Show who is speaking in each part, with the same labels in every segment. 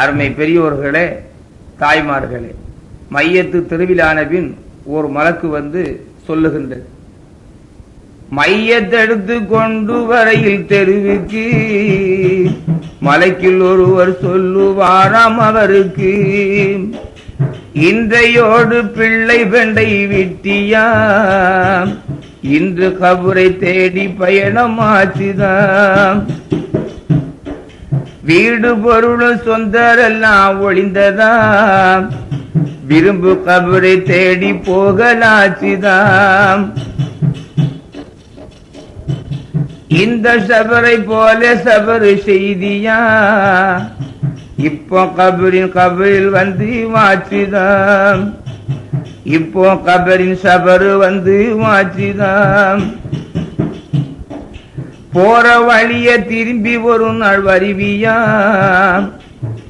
Speaker 1: அருமை பெரியோர்களே தாய்மார்களே மையத்து தெருவிலான பின் ஒரு மலக்கு வந்து சொல்லுகின்றது. மையத்தெடுத்து கொண்டு வரையில் தெருவுக்கு மலைக்கில் ஒருவர் சொல்லுவாராம் அவருக்கு. இன்றையோடு பிள்ளை பெண்டை விட்டியா இன்று கபுரை தேடி பயணமாச்சுதான் வீடு பொருள் சொந்தரெல்லாம் ஒளிந்ததா? விரும்பு கபரை தேடி போகலாச்சிதாம் இந்த சபரை போல சபரு செய்தியா? இப்போ கபரின் கபரில் வந்து வாச்சுதாம் இப்போ கபரின் சபரு வந்து வாச்சுதாம் போற வழிய திரும்பி ஒரு நாள் வருவியா?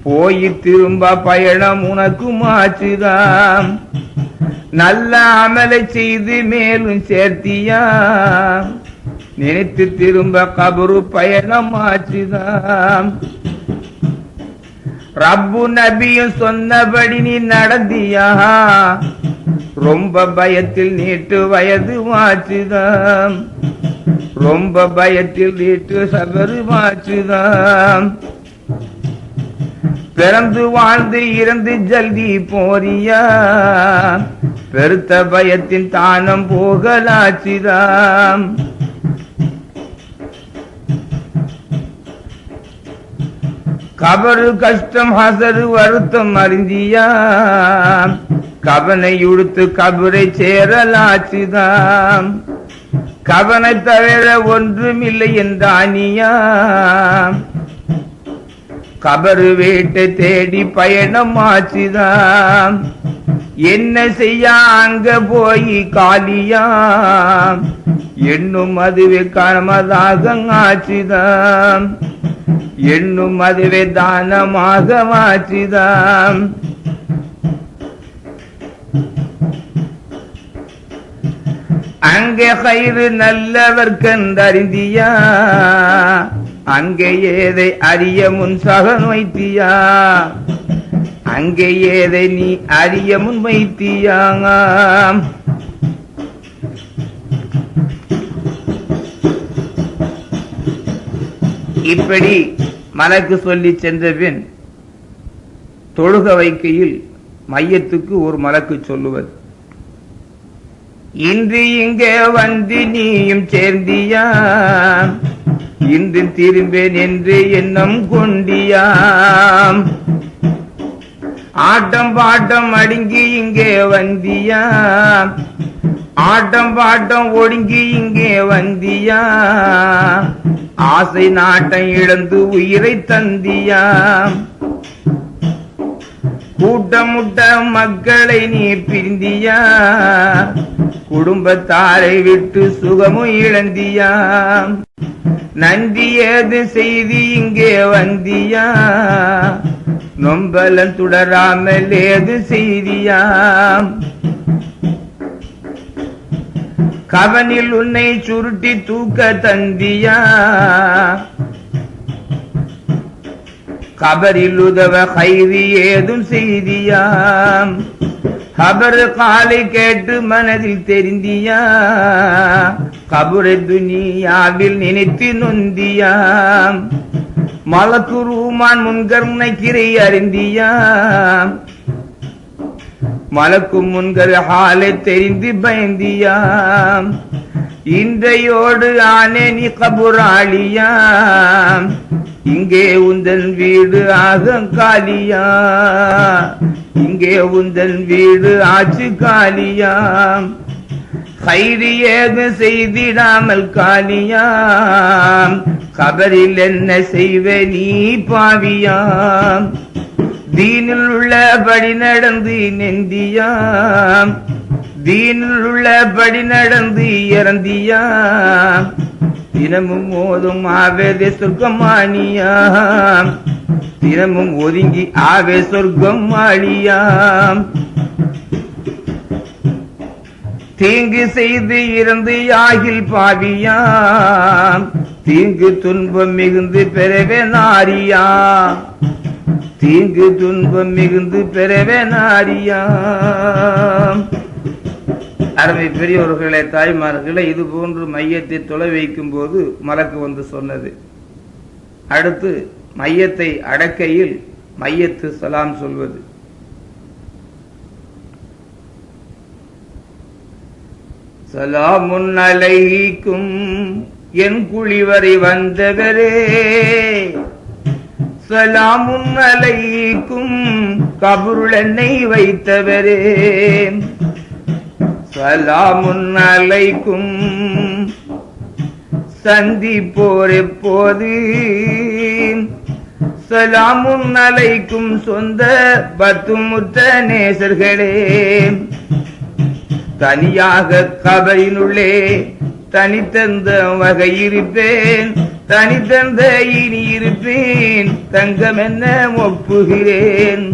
Speaker 1: போய் திரும்ப பயணம் உனக்கு மாச்சுதாம் நல்ல அமலை செய்து மேலும் சேர்த்தியா? நினைத்து திரும்ப கபரு பயணம் ஆச்சுதாம். ரப்பு நபியும் சொன்னபடி நீ நடந்தியா? ரொம்ப பயத்தில் நீட்டு வயது மாச்சுதாம் ரொம்ப பயத்தில் நீட்டு சபரு மாச்சுதாம் பிறந்து வாழ்ந்து இறந்து ஜல்தி போறியா? பெருத்த பயத்தின் தானம் போகலாச்சுதாம் கபரு கஷ்டம் ஹசரு வருத்தம் அறிந்தியா கவனை உடுத்து கபரை சேரலாச்சுதாம் கவனை தவிர ஒன்றுமில்லை என்றானியா கபரு வீட்டை தேடி பயணம் ஆச்சுதான் என்ன செய்ய அங்க போய் காலியா. என்னும் அதுவே காணமதாக ஆச்சுதான் என்னும் அதுவே தானமாக ஆச்சுதான் அங்கே கயிறு நல்லவர் கண்டறிந்தியா? அங்கே ஏதை அறிய முன் சகன் வைத்தியா? அங்கே ஏதை நீ அறிய முன் வைத்தியாங்காம். இப்படி மலக்கு சொல்லி சென்ற பின் தொழுக வைக்கையில் மையத்துக்கு ஒரு மலக்கு சொல்லுவது. இன்று இங்கே வந்து நீயும் சேர்ந்தியா? இன்று திரும்பேன் என்று எண்ணம் கொண்டியாம் ஆட்டம் பாட்டம் அடுங்கி இங்கே வந்தியா? ஆட்டம் பாட்டம் ஒடுங்கி இங்கே வந்தியா? ஆசை நாட்டம் இழந்து உயிரை தந்தியா? கூட்டமுட்ட மக்களை நீ பிரிந்தியா குடும்பத்தாரை விட்டு சுகமும் இழந்தியா நன்றி ஏது செய்தி இங்கே வந்தியா நொம்பலம் தொடராமல் ஏது செய்தியா கவனில் உன்னை சுருட்டி தூக்க தந்தியா கபரில் உதவ கைதி ஏதும் செய்தியாம். கபர் காலை கேட்டு மனதில் தெரிந்தியா கபுர துனியாவில் நினைத்து நொந்தியாம். மலக்கு ரூமான் முன்கர்னை கிரை அறிந்தியாம். மலக்கும் முன்கர் ஹாலை தெரிந்து பயந்தியாம். இன்றையோடு ஆனே நீ கபுராளியாம். இங்கே உந்தன் வீடு ஆகங்காலியா? இங்கே உந்தன் வீடு ஆச்சு காலியாம் கைது ஏது செய்திடாமல் காலியாம் கபரில் என்ன செய்வ நீ பாவியாம் தீனில் உள்ளபடி நடந்து நெந்தியாம் தீனில் உள்ளபடி நடந்து இறந்தியாம் தினமும் ஓதும் ஆவேதே சொர்க்கமானியாம் தினமும் ஒதுங்கி ஆவே சொர்க்கம் ஆளியாம் தீங்கு செய்து இறந்து யாகில் பாவியாம் தீங்கு துன்பம் மிகுந்து பெறவே நாரியாம் தீங்கு துன்பம் மிகுந்து பெறவே நாரியாம் அருமை பெரியவர்களே தாய்மார்களே இது போன்று மையத்தை தொலை வைக்கும் போது மலக்கு வந்து சொன்னது. அடுத்து மையத்தை அடக்கையில் மையத்து சலாம் சொல்வது. சலாமுன் அலைக்கும் என் குழிவரை வந்தவரே. சலாமுன் அலைக்கும் கபருள் என்னை வைத்தவரே. சலாமுன் அலைக்கும் சந்திப்போர் எப்போது சலாமுன் அலைக்கும் சொந்த பத்துமுத்த நேசர்களே தனியாக கபரினுள்ளே தனித்தந்த வகை இருப்பேன் தனித்தந்த இனி இருப்பேன் தங்கம் என்ன ஒப்புகிறேன்.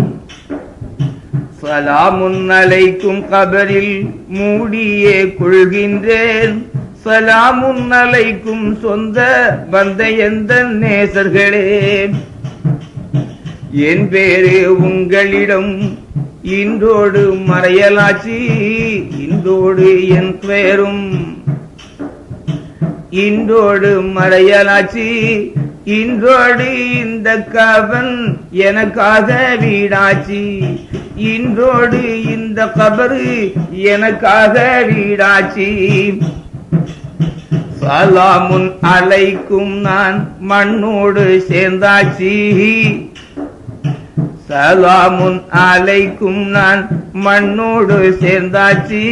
Speaker 1: சலாமுன்னலைக்கும் கபரில் மூடியே கொள்கின்றேன். சலாமுன்னலைக்கும் சொந்த வந்த எந்த நேசர்களே. என் பேரு உங்களிடம் இன்றோடு மறையலாச்சி இன்றோடு என் பெயரும் இன்றோடு மறையலாச்சி. இன்றோடு இந்த கவன் எனக்காக வீடாச்சி. இன்றோடு இந்த கபரு எனக்காக வீடாச்சி. சலாமுன் அலைக்கும் நான் மண்ணோடு சேர்ந்தாச்சி. சலாமுன் அலைக்கும் நான் மண்ணோடு சேர்ந்தாச்சி.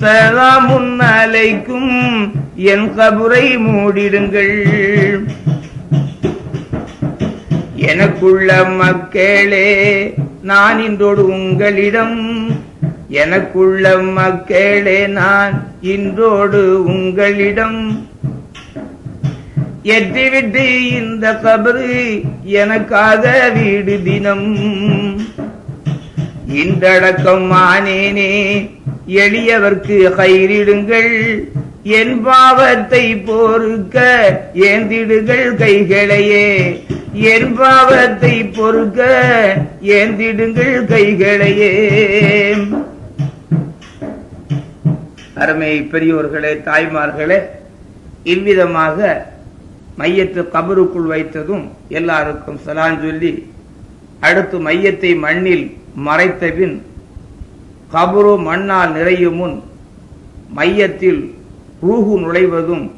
Speaker 1: சலாமுன் அலைக்கும் என் கபுரை மூடிடுங்கள். எனக்குள்ள மக்களே நான் இன்றோடு உங்களிடம். எனக்குள்ள மக்களே நான் இன்றோடு உங்களிடம். எட்டிவிட்டு இந்த கபரு எனக்காக வீடு தினம். இன்றடக்கம் ஆனேனே எளியவர்க்கு கயிறிடுங்கள். என் பாவத்தை பொறுக்க ஏந்திடுகள் கைகளையே. என் பாவத்தை பொறுக்க ஏந்திடுங்கள் கைகளையே. அருமை பெரியோர்களே தாய்மார்களே இவ்விதமாக மையத்து கபருக்குள் வைத்ததும் எல்லாருக்கும் சலான் சொல்லி அடுத்து மையத்தை மண்ணில் மறைத்த பின் கபரு மண்ணால் நிறையும் முன் மையத்தில் ரூஹு நுழைவதும்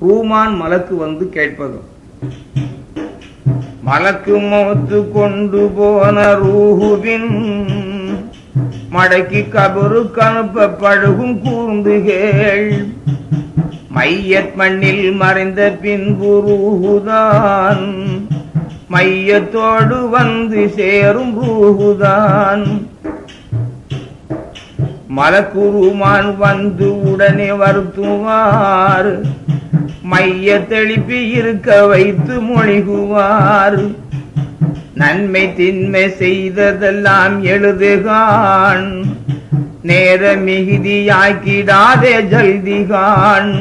Speaker 1: ரூமான் மலக்கு வந்து கேட்பதும். மலக்கு மோத்து கொண்டு போன ரூஹுவின் மடக்கி கபரு கனுப்ப பழுகும் கூர்ந்துகள் மையத் மண்ணில் மறைந்த பின்பு ரூஹுதான் மையத்தோடு வந்து சேரும் ரூஹுதான். மலக்குருமான் வந்து உடனே வருத்துவார். மைய தெளிப்பி இருக்க வைத்து மொழிகுவார். நன்மை தின்மை செய்ததெல்லாம் எழுதுகான். நேர மிகுதியாக்கிடாதே ஜல்திகான்.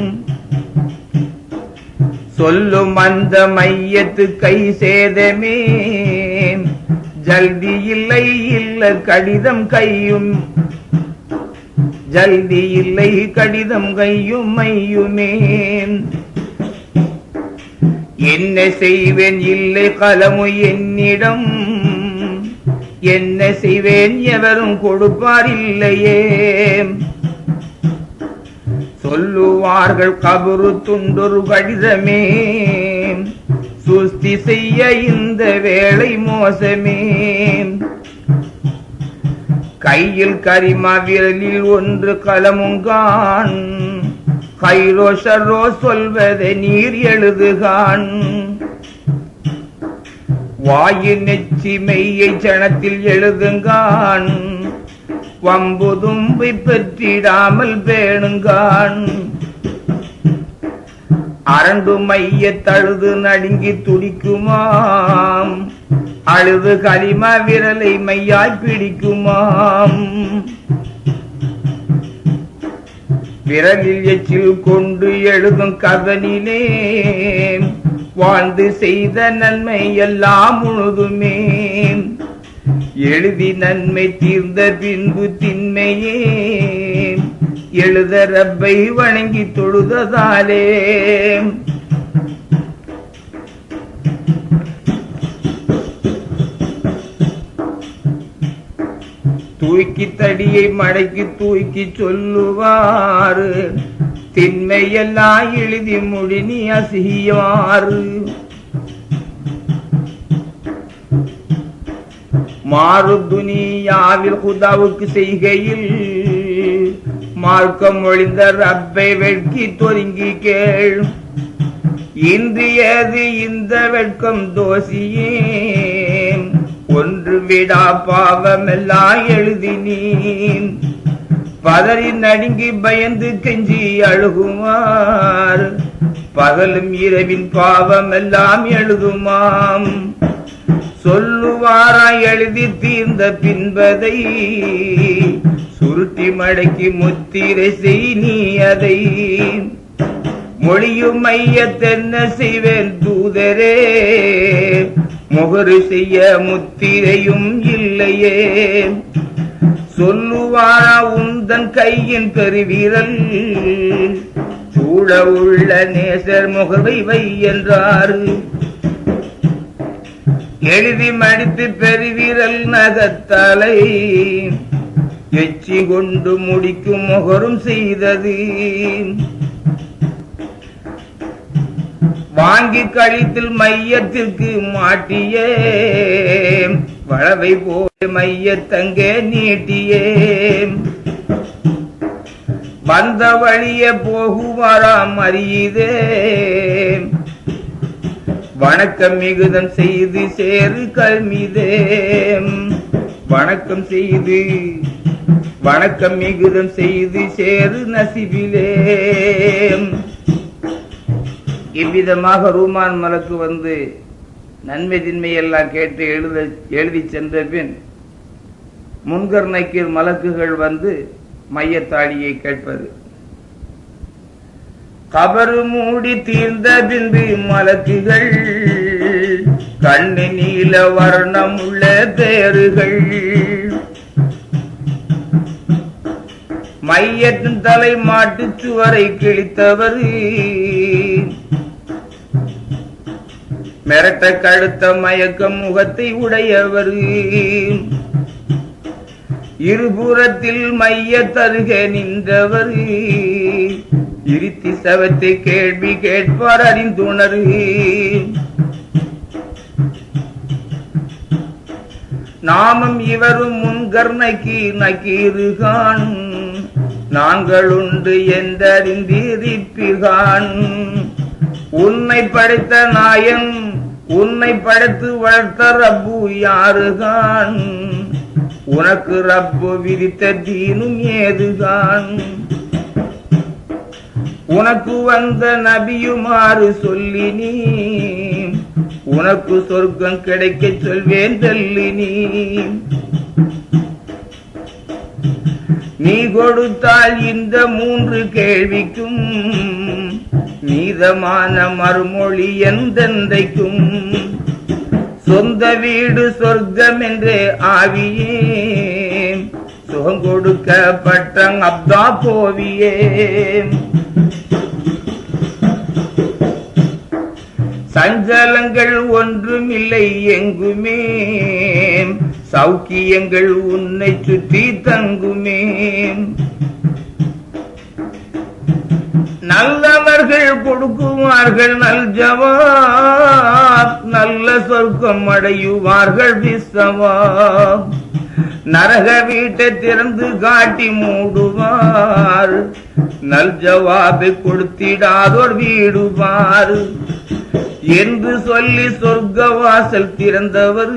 Speaker 1: சொல்லும் அந்த மையத்து கை சேதமே. ஜல்தி இல்லை இல்ல கடிதம் கையும் ஜல்தி இல்லை கடிதம் கையும் மையுமேன் என்ன செய்வேன் இல்லை கலமு என்னிடம். என்ன செய்வேன் எவரும் கொடுப்பார் இல்லையே. சொல்லுவார்கள் கபரு துண்டொரு கடிதமே. சுஸ்தி செய்ய இந்த வேலை மோசமே. கையில் கரிமா விரலில் ஒன்று கலமுங்கான் கைரோ ஷர்ரோ சொல்வதை நீர் எழுதுகான் வாயின் நெச்சி மெய்யை சனத்தில் எழுதுங்கான் வம்பு தும்பை பெற்றிடாமல் பேணுங்கான் அரண்டு மைய தழுது நடுங்கி துடிக்குமாம். அழுது கரிம விரலை மையாய் பிடிக்குமாம். விரலில் எச்சில் கொண்டு எழுதும் கதனிலே வாழ்ந்து செய்த நன்மை எல்லாம் முழுதுமே எழுதி நன்மை தீர்ந்த பின்பு திண்மையே. எழுத ரப்பை வணங்கி தொழுததாலே. தூக்கி தடியை மடக்கி தூக்கி சொல்லுவாரு. திண்மையெல்லாம் எழுதி முடினி அசியாறு மாறு துனியாவில் குதாவுக்கு செய்கையில் மார்க்கம் ஒழிந்த ரப்பை வெட்கி தொருங்கி கேள். இன்றியது இந்த வெட்கம் தோசியே. ஒன்று விடா பாவமெல்லாம் எழுதினீன். பதறி நடுங்கி பயந்து கெஞ்சி அழுகுமார் பகலும் இரவின் பாவமெல்லாம் எழுதுமாம். சொல்லுவாரா எழுதி தீர்ந்த பின்பதை. சுருட்டி மடக்கி முத்திரை செய் நீ அதை. மொழியும் மையத்தென்ன செய்வேன் தூதரே. முகரு செய்ய முத்திரையும் இல்லையே. சொல்லுவாரா உந்தன் கையின் பெருவீரல்? சூழ உள்ள நேசர் முகவை வை என்றார் எழுதி மடித்து பெருவீரல் நகத்தலை. எச்சி கொண்டு முடிக்கும் முகரும் செய்தது. வாங்கி கழித்தில் மையத்திற்கு மாட்டியே. வளவை போய் மையத்தங்கே நீட்டியே. வந்த வழிய போகுவாராம் அறியுதே. வணக்கம் மிகுதம் செய்து சேரு கல்மிதே. வணக்கம் செய்து வணக்கம் மிகுதம் செய்து சேரு நசிபிலே இவ்விதமாக ரூமான் மலக்கு வந்து நன்மை தின்மை எல்லாம் கேட்டு எழுத எழுதி சென்ற பின் முன்கர் நக்கீர் மலக்குகள் வந்து மையத்தாடியை கேட்பது. கபரு மூடி தீர்ந்த பின்பு மலக்குகள் கண்ணு நீல வர்ணம் உள்ள தேறுகள் மையத்தின் தலை மாட்டு சுவரை கிழித்தவர் மிரட்ட கழுத்த மயக்கம் முகத்தை உடையவர். இருபுறத்தில் மைய தருக நின்றவர். இருத்தி சவத்தை கேள்வி கேட்பார் அறிந்துணர். நாமும் இவரும் முன்கர் நக்கி நாங்கள் உண்டு என்றறிந்திருப்பீர்கான் உன்னை படைத்த நாயன் உன்னை படைத்து வளர்த்த ரப்பு யாருகான்? உனக்கு ரப்பு விதித்த தீனும் ஏதுகான்? உனக்கு வந்த நபியுமாறு சொல்லி நீ உனக்கு சொர்க்கம் கிடைக்க சொல்வேன் தள்ளி நீ. நீ கொடுத்தால் இந்த மூன்று கேள்விக்கும் நீதமான மறுமொழி எந்தெந்தைக்கும்? சொந்த வீடு சொர்க்கம் என்று ஆவியே சுகம் கொடுக்கப்பட்ட அப்தா போவியே சஞ்சலங்கள் ஒன்றும் இல்லை எங்குமே. சௌக்கியங்கள் உன்னை சுற்றி தங்குமே. நல்லவர்கள் கொடுக்குவார்கள் நல் ஜவாப் நல்ல சொர்க்கம் அடையுவார்கள் விசவாப் நரக வீட்டை திறந்து காட்டி மூடுவார் நல் ஜவாபை கொடுத்திடாதோர் வீடுவார். என்று சொல்லி சொர்க்க வாசல் திறந்தவர்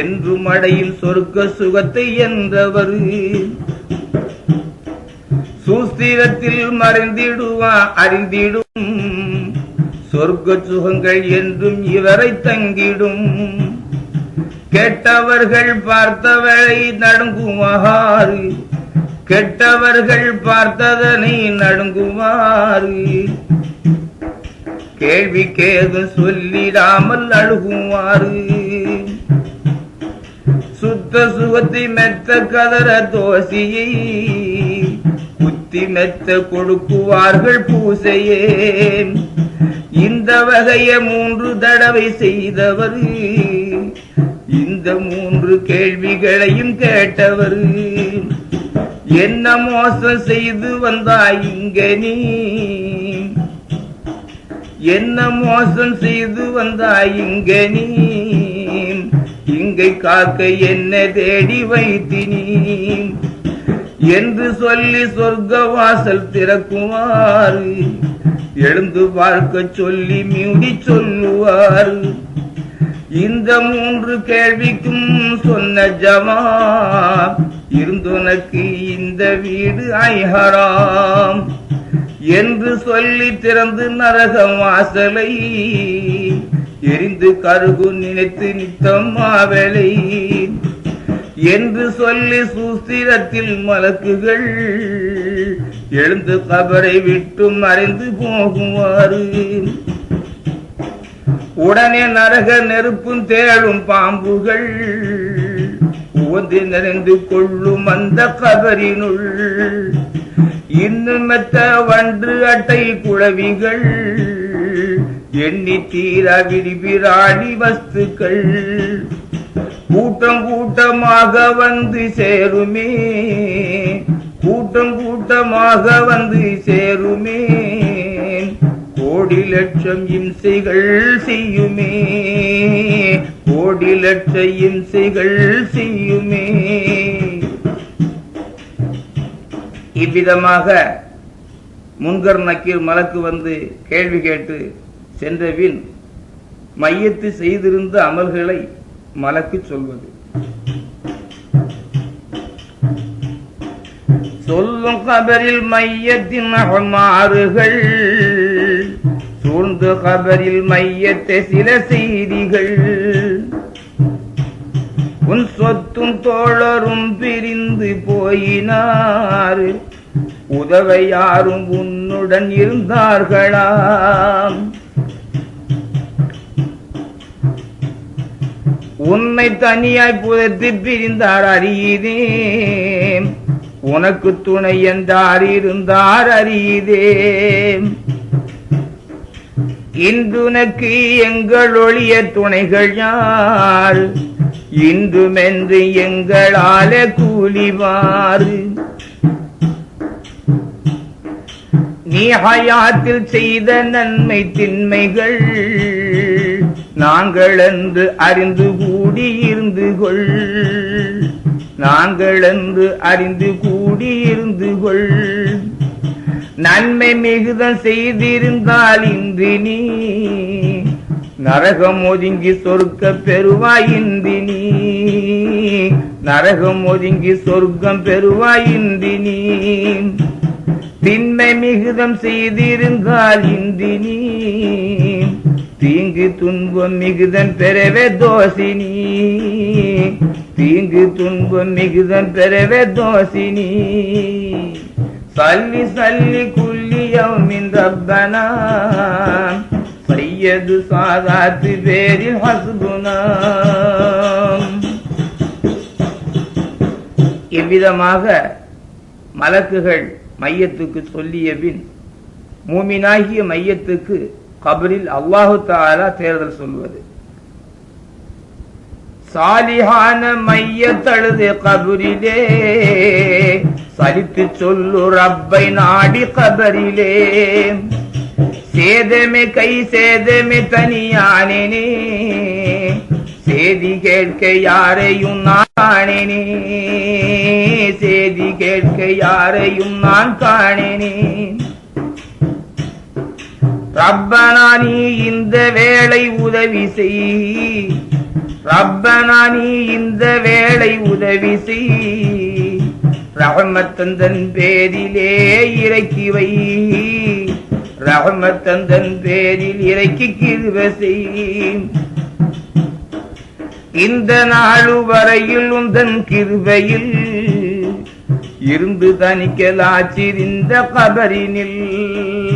Speaker 1: என்று மடையில் சொர்க்க சுகத்தை என்றவர். சூஸ்திரத்தில் மறைந்திடுவா அறிந்திடும். சொர்க்க சுகங்கள் என்றும் இவரை தங்கிடும். கெட்டவர்கள் பார்த்தவரை நடுங்குமாறு கெட்டவர்கள் பார்த்ததனை நடுங்குமாறு கேள்வி கேது சொல்லிடாமல் அழுகுமாறு சுத்த சுகத்தை மெத்த கதற தோசியை புத்தி மெத்த கொடுக்குவார்கள் பூசையே. இந்த வகைய மூன்று தடவை செய்தவர். இந்த மூன்று கேள்விகளையும் கேட்டவர். என்ன மோசம் செய்து வந்தாய் இங்க நீ? என்ன மோசம் செய்து வந்தாய் இங்க நீ? இங்கை காக்க என்ன தேடி வைத்தினி என்று சொல்லி சொர்க்க வாசல் திறக்குமாறு எழுந்து பார்க்க சொல்லி மியூடி சொல்லுவார். இந்த மூன்று கேள்விக்கும் சொன்ன ஜமா இருந்துனக்கு இந்த வீடு ஐஹராம். என்று சொல்லி திறந்து நரகம் வாசலை எரிந்து கருகு நினைத்து நித்தம் மாவலை என்று சொல்லி சூஸ்திரத்தில் மலக்குகள் எழுந்து கபரை விட்டு மறைந்து போகுமாறு உடனே நரக நெருப்பும் தேடும் பாம்புகள் உவந்து நிறைந்து கொள்ளும் அந்த கபரினுள். இன்னும் மெத்த வன்று அட்டை குழவிகள் எண்ணி தீரா விரிபிராணி வஸ்துக்கள். கூட்டம் கூட்டமாக வந்து சேருமே. கூட்டம் கூட்டமாக வந்து சேருமே. கோடி லட்சம் இம்சைகள் செய்யுமே. கோடி லட்ச இம்சைகள் செய்யுமே. இவ்விதமாக முன்கர் நக்கீர் மலக்கு வந்து கேள்வி கேட்டு சென்றபின் மையத்து செய்திருந்த அமல்களை மலக்கு சொல்வது. சொல்லும் கபரில் மையத்தின் அகமாறுகள் சூழ்ந்து கபரில் மையத்தை சில செய்திகள். உன் சொத்தும் தோழரும் பிரிந்து போயினார் உதவ யாரும் உன்னுடன் இருந்தார்களாம். உன்னை தனியாய் புதைத்து பிரிந்தார் அறியதே உனக்கு துணை என்றார் இருந்தார் அறியதே இன்றுனக்கு எங்கள் ஒளிய துணைகள் யார்? இன்றுமென்று எங்களால கூலிவாறு நீ ஹயாத்தில் செய்த நன்மை தின்மைகள் நாங்கள் அறிந்து கூடி இருந்து கொள். நாங்கள் அறிந்து கூடியிருந்து கொள். நன்மை மிகுதம் செய்திருந்தால் இன்றி நீ நரகம் ஒதுங்கி சொர்க்க பெறுவாயின்றி நீ. நரகம் ஒதுங்கி சொர்க்கம் பெறுவாயின்றி நீ திண்மை மிகுதம் செய்திருந்தால் இன்றி நீ. தீங்கு துன்பம் மிகுதன் பெறவே தோசினி. தீங்கு துன்பம் மிகுதன் பெறவே தோசினி. சல்லி சல்லி குல்லியமின் ரப்பனா. சையது சாதாத்து பேரில் ஹஸ்புனா இவ்விதமாக மலக்குகள் மையத்துக்கு சொல்லிய பின் மூமினாகிய மையத்துக்கு கபரில் அல்லாஹு தாலா தேர்தல் சொல்வது சாலிஹான மைய தழுது கபரிலே சலித்து சொல்லு ரப்பை நாடி கபரிலே. சேதமே கை சேதமே தனியானேனே சேதி கேட்க யாரையும் நான் சேதி கேட்க யாரையும் நான் காணேனே. ரப்பனா நீ இந்த வேளை உதவி செய். ரப்பனா நீ இந்த வேலை உதவி செய். ரகமத்தந்தன் பேரிலே இறக்கி வை. ரகமத்தந்தன் பேரில் இறக்கி கிருவ செய். இந்த நாளு வரையில் உந்தன் கிருபையில் இருந்து தனிக்கலாச்சிருந்த கபரினில்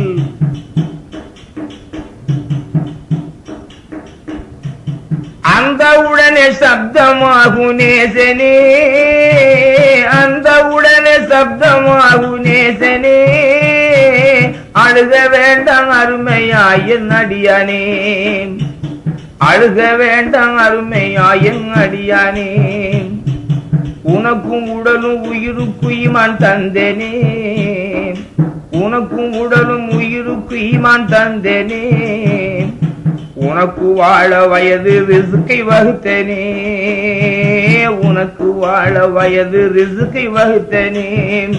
Speaker 1: அந்தவுடனே சப்தமாகு நேசனே அந்தவுடனே சப்தமாகு நேசனே அழுக வேண்டாம் அருமையாயின் அடியானே. அழுக வேண்டாம் அருமையாயின் அடியானே. உனக்கும் உடலும் உயிருக்கு இமான் தந்தனே. உனக்கும் உடலும் உயிருக்கு இமான் தந்தனே. உனக்கு வாழ வயது ரிசுக்கை வகுத்தனே. உனக்கு வாழ வயது ரிசுக்கை வகுத்தனே.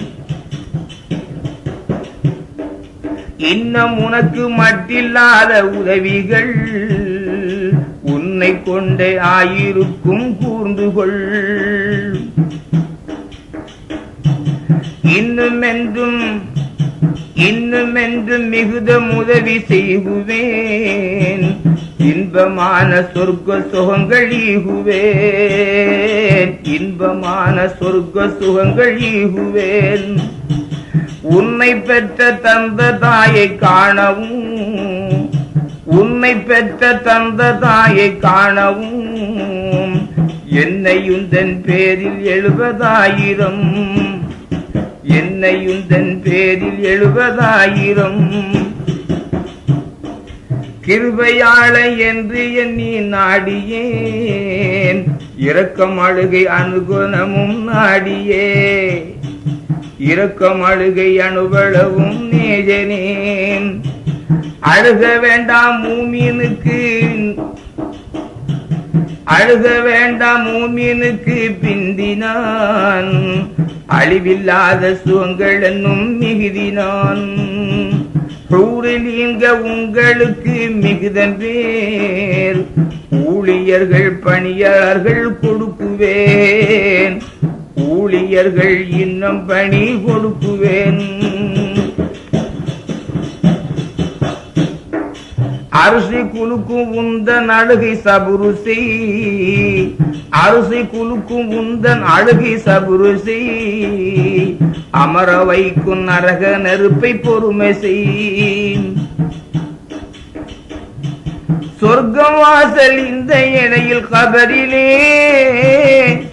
Speaker 1: இன்னும் உனக்கு மட்டில்லாத உதவிகள் உன்னை கொண்டே ஆயிருக்கும் கூர்ந்து கொள். இன்னும் என்றும் இன்னும் என்றும் மிகுத உதவி செய்குவேன் இன்பமான சொர்க்க சுகங்கள் ஈகுவேன் இன்பமான சொர்க்க சுகங்கள் ஈகுவேன் உன்னை பெற்ற தந்த தாயை காணவும். உன்னை பெற்ற தந்த தாயை காணவும். என்னையும் தன் பேரில் எழுபதாயிரம். என்னையும் தன் பேரில் எழுபதாயிரம். கிருபையாளை என்று எண்ணி நாடியேன். இரக்கம் அழுகை அனுகுணமும் நாடியே. இரக்கம் அழுகை அனுபளவும் நேஜனேன் அழுக வேண்டாம் மூமீனுக்கு அழுக வேண்டாம் மூமீனுக்கு பிந்தினான். அழிவில்லாத சுகங்கள் என்னும் மிகுதினான். நீங்க உங்களுக்கு மிகுதன் பேர் ஊழியர்கள் பணியாளர்கள் கொடுக்குவேன். ஊழியர்கள் இன்னும் பணி கொடுக்குவேன். அரிசி குலுக்கும் உந்தன் அழுகை சபுருசி. அரிசி குலுக்கும் உந்தன் அழுகை சபுருசி. அமர வைக்கும் நரக நெருப்பை பொறுமை செய். சொர்க்கம் வாசல் இந்த இடையில் கபரிலே.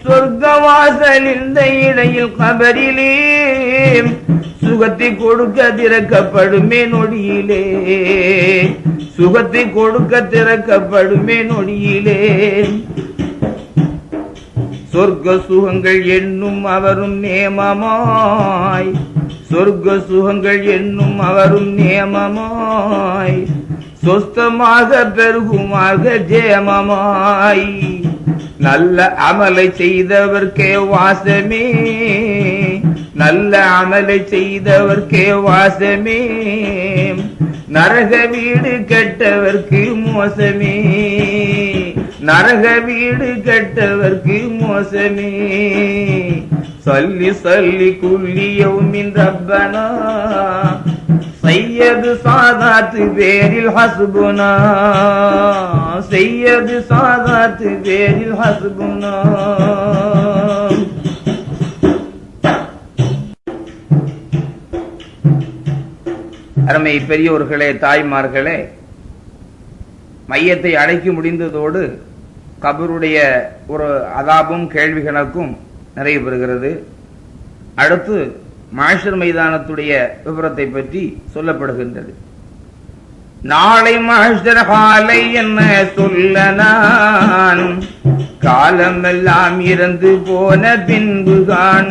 Speaker 1: சொர்க்கம் வாசல் இந்த இடையில் கபரிலே. சுகத்தை கொடுக்க திறக்கப்படுமே நொடியிலே. சுகத்தை கொடுக்க திறக்கப்படுமே நொடியிலே. சொர்க்க சுகங்கள் என்னும் அவரும் நேமமாய். சொர்க்க சுகங்கள் என்னும் அவரும் நேமமாய். சொஸ்தமாக பெருகுமாக ஜேமமாய். நல்ல அமலை செய்தவர்க்கே வாசமே. நல்ல அமலை செய்தவர்க்கே வாசமே. நரக வீடு கெட்டவர்க்கு மோசமே. நரக வீடு கெட்டவர்க்கு மோசமே. சொல்லி சொல்லி குள்ளியவுமின் ரப்பனா. செய்யது சாதாத்து பேரில் ஹசுபுனா. செய்யது சாதாத்து பேரில் ஹசுபுனா. அருமை பெரியோர்களே தாய்மார்களே மையத்தை அடைக்க முடிந்ததோடு கபருடைய ஒரு அதாபும் கேள்வி கணக்கும் நிறைவு பெறுகிறது. அடுத்து மாஷர் மைதானத்துடைய விவரத்தை பற்றி சொல்லப்படுகின்றது. நாளை மாஷர் காலை என்ன சொல்ல நான்? காலமெல்லாம் இறந்து போன பின்புதான்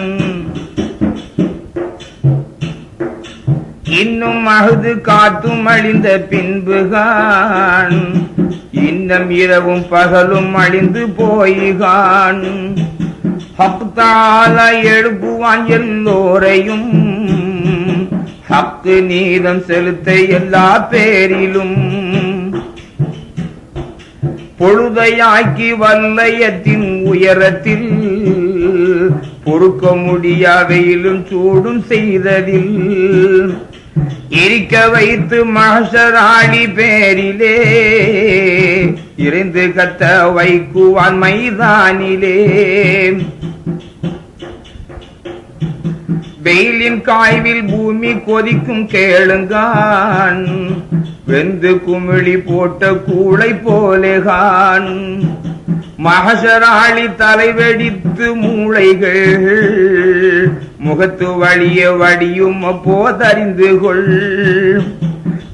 Speaker 1: இன்னும் அகுது காத்தும் அழிந்த பின்புகான். இன்னும் இரவும் பகலும் அழிந்து போய்கான். ஹப்தால எழுப்புவான் எல்லோரையும். ஹப்து நீதம் செலுத்த எல்லா பேரிலும். பொழுதையாக்கி வல்லயத்தின் உயரத்தில் பொறுக்க முடியாவையிலும் சூடும் செய்ததில். இருக்க வைத்து மகசராணி பேரிலே இருந்து கத்த வைக்குவான் மைதானிலே. வெயிலின் காய்வில் பூமி கொதிக்கும் கேளுங்கான் வெந்து குமிழி போட்ட கூளை போலேகான் மகசராளி தலைவெடித்து மூளைகள் முகத்து வழிய வடியும் போதறிந்து கொள்.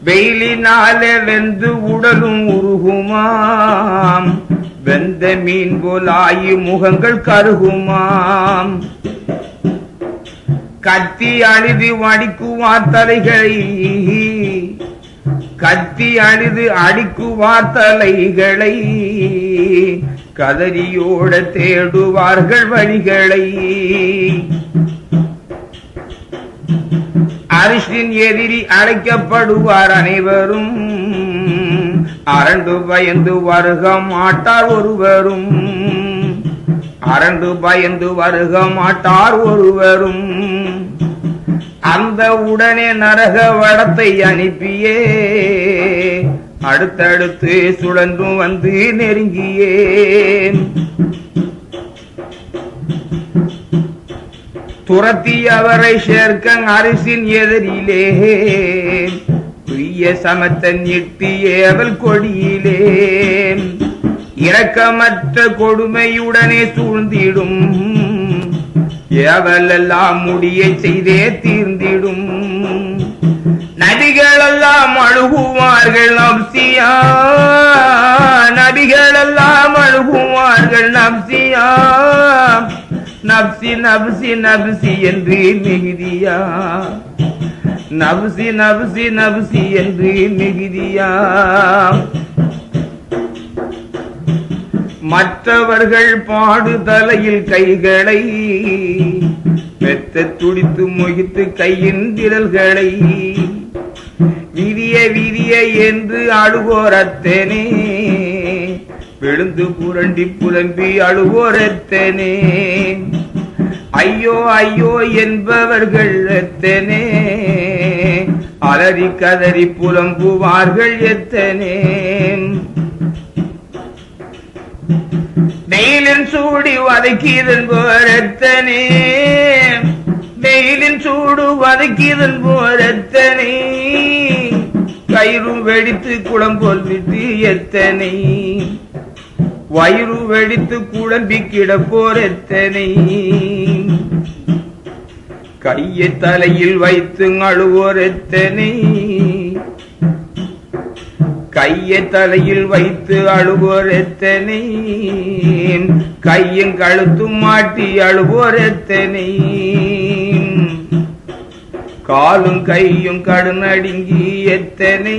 Speaker 1: வெயிலினாலே வெந்து உடலும் உருகுமாம். வெந்த மீன் போலாயி முகங்கள் கருகுமாம். கத்தி அழுதி வடிக்குவார் தலைகளை கத்தி அழுது அடிக்குவார் தலைகளை கதறியோட தேடுவார்கள் வழிகளை. அரிசின் எதிரி அழைக்கப்படுவார் அனைவரும் அரண்டு பயந்து வருக மாட்டார் ஒருவரும். அரண்டு பயந்து வருக மாட்டார் ஒருவரும். அந்த உடனே நரக வடத்தை அனுப்பியே. அடுத்தடுத்து சுழன்றும் வந்து நெருங்கியேன் துரத்தி அவரை சேர்க்க அரிசின் எதிரிலே. துய்ய சமத்தன் எட்டியே அவள் கொடியிலே. இரக்கமற்ற கொடுமையுடனே சூழ்ந்திடும். ஏவலெல்லாம் முடியை செய்தே தீர்ந்திடும். நபிகளெல்லாம் அழுகுவார்கள் நப்சியா நபிகளெல்லாம் அழுகுவார்கள் நப்சியா நப்சி நப்சி நப்சி என்று மிகுதியா. நப்சி நப்சி நப்சி என்று மிகுதியா. மற்றவர்கள் பாடுதலையில் கைகளை பெத்த துடித்து முகித்து கையின் திரல்களை விதிய விதிய என்று அழுகோரத்தேனே. விழுந்து புரண்டி புலம்பி அழுகோரத்தேனே. ஐயோ ஐயோ என்பவர்கள் எத்தனே. அலறி கதறி புலம்புவார்கள் எத்தனே. வெயிலின் சூடி வதக்கியதன் போரத்தனே. வெயிலின் சூடு வதக்கியதன் போரத்தனை. கயிறும் வெடித்து குளம்போல் விட்டு எத்தனை. வயிறு வெடித்து குழம்பி கிடப்போர் எத்தனை. கையை தலையில் வைத்து அழுவோர் எத்தனை. கையை தலையில் வைத்து அழுவோர் எத்தனை கையும் கழுத்தும் மாட்டி அழுவோர் எத்தனை காலும் கையும் கடுநடுங்கி எத்தனை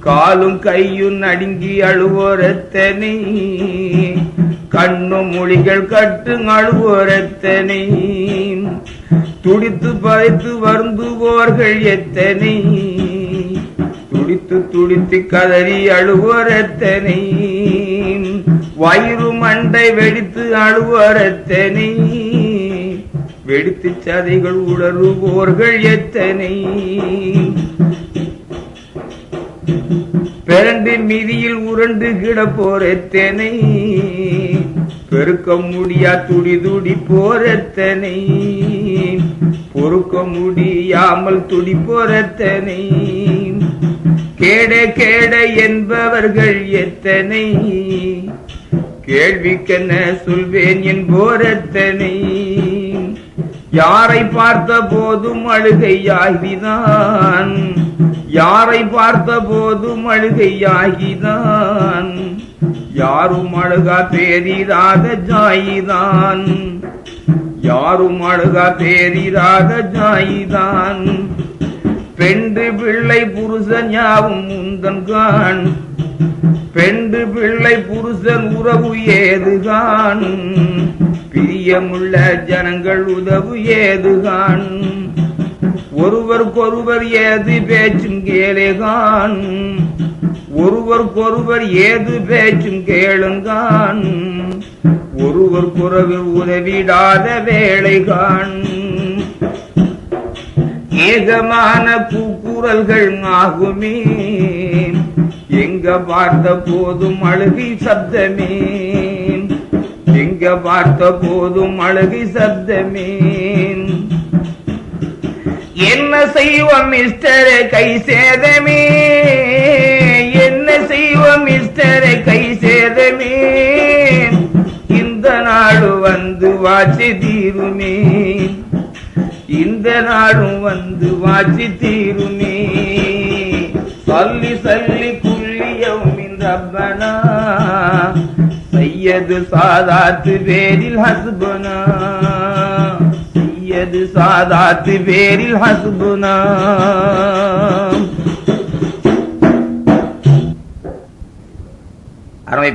Speaker 1: காலும் கையும் நடுங்கி அழுவோர் எத்தனை கண்ணும் மொழிகள் கட்டு அழுவோர் எத்தனை துடித்து பறித்து வருந்துவோர்கள் எத்தனை துடித்து துடித்து கதறி அழுவோர் எத்தனை வயிறு மண்டை வெடித்து அழுவோர் எத்தனை வெடித்து சதைகள் உணர்வோர்கள் எத்தனை பிறண்டின் மீதியில் உருண்டு கிடப்போர் எத்தனை பெருக்க முடியா துடி துடி போரத்தனை பொறுக்க முடியாமல் துடி போரத்தனை கேட கேட என்பவர்கள் எத்தனை? கேள்விக்கென்ன சொல்வேன் என் எத்தனை? யாரை பார்த்த போதும் அழுகையாகிதான் யாரை பார்த்த போதும் அழுகையாகிதான் யாரும் அழுகா பேரிராத ஜாயிதான் யாரும் அழுகா பேரிராத ஜாயிதான் பெண்டு பிள்ளை புருஷன் யாவும் முந்தன் கான். பெண்டு பிள்ளை புருஷன் உறவு ஏதுகான். பிரியமுள்ள ஜனங்கள் உதவு ஏதுகான். ஒருவருக்கொருவர் ஏது பேச்சும் கேளுகான். ஒருவருக்கொருவர் ஏது பேச்சும் கேளுங்கான். ஒருவர் ஒருவருக்கொருவர் உதவிடாத வேலைகான். ஏகமான கூக்குரல்கள் ஆகுமே. எங்க பார்த்த போதும் அழுகி சப்தமே. எங்க பார்த்த போதும் அழுகி சப்தமே. என்ன செய்வோம் மிஸ்டர் கை சேதமே. என்ன செய்வோம் மிஸ்டர் கை சேதமே. இந்த நாடு வந்து வாட்சி தீருமே. இந்த நாடும் வந்து வாட்சி தீருமே. சொல்லி சொல்லி புள்ளியம் ரப்பனா சையது சாதாத்து பேரில் ஹஸ்பனா சையது சாதாத்து பேரில் ஹஸ்பனா அருமை